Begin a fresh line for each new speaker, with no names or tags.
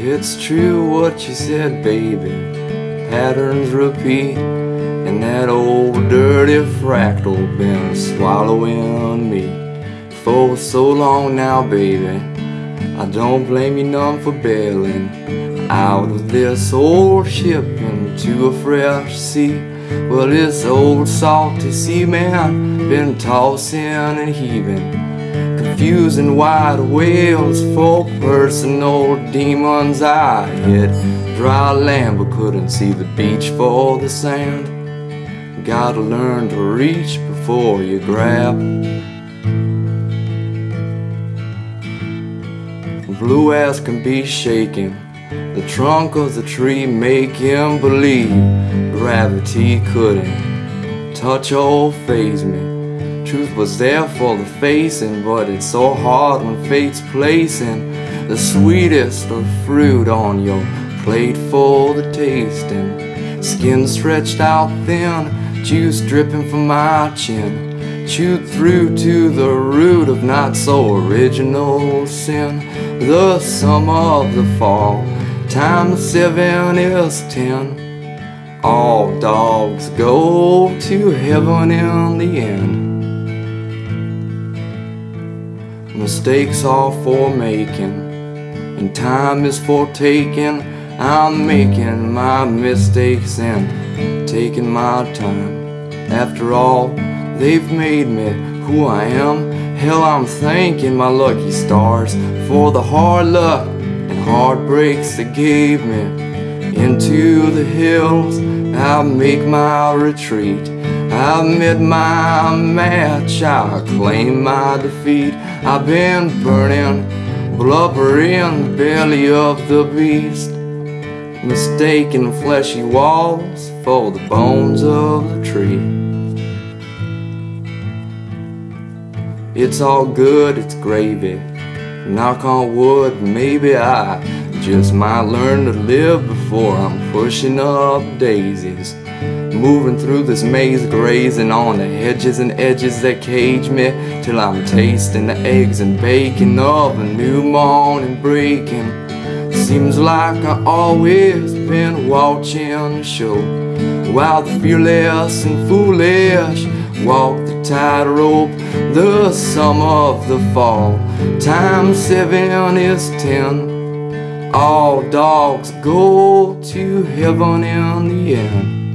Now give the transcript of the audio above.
It's true what you said, baby. Patterns repeat, and that old dirty fractal been swallowing me for so long now, baby. I don't blame you none for bailing out of this old ship into a fresh sea. Well, this old salty sea man been tossing and heaving, confusing wide whales for personal demons. I hit dry land but couldn't see the beach for the sand. Gotta learn to reach before you grab. Blue ass can be shaken. The trunk of the tree make him believe gravity couldn't touch or faze me. Truth was there for the facing, but it's so hard when fate's placing the sweetest of fruit on your plate for the tasting. Skin stretched out thin, juice dripping from my chin. Chewed through to the root of not so original sin. The summer of the fall, time seven is ten. All dogs go to heaven in the end. Mistakes are for making, and time is for taking. I'm making my mistakes and taking my time. After all, they've made me who I am. Hell, I'm thanking my lucky stars for the hard luck and heartbreaks they gave me. Into the hills, I make my retreat. I met my match, I claim my defeat. I've been burning, blubbering, belly of the beast. Mistaking fleshy walls for the bones of the tree. It's all good, it's gravy. Knock on wood, maybe I just might learn to live before I'm pushing up daisies. Moving through this maze, grazing on the hedges and edges that cage me till I'm tasting the eggs and bacon of a new morning breaking. Seems like I always been watching the show while the fearless and foolish walk the tightrope. The sum of the fall, time seven is ten. All dogs go to heaven in the end.